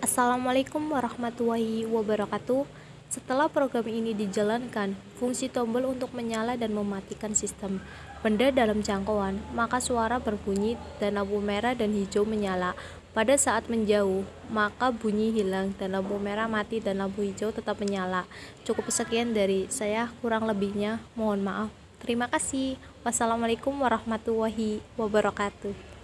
Assalamualaikum warahmatullahi wabarakatuh. Setelah program ini dijalankan, fungsi tombol untuk menyala dan mematikan sistem benda dalam jangkauan, maka suara berbunyi dan lampu merah dan hijau menyala. Pada saat menjauh, maka bunyi hilang dan lampu merah mati dan lampu hijau tetap menyala. Cukup sekian dari saya, kurang lebihnya mohon maaf. Terima kasih. Wassalamualaikum warahmatullahi wabarakatuh.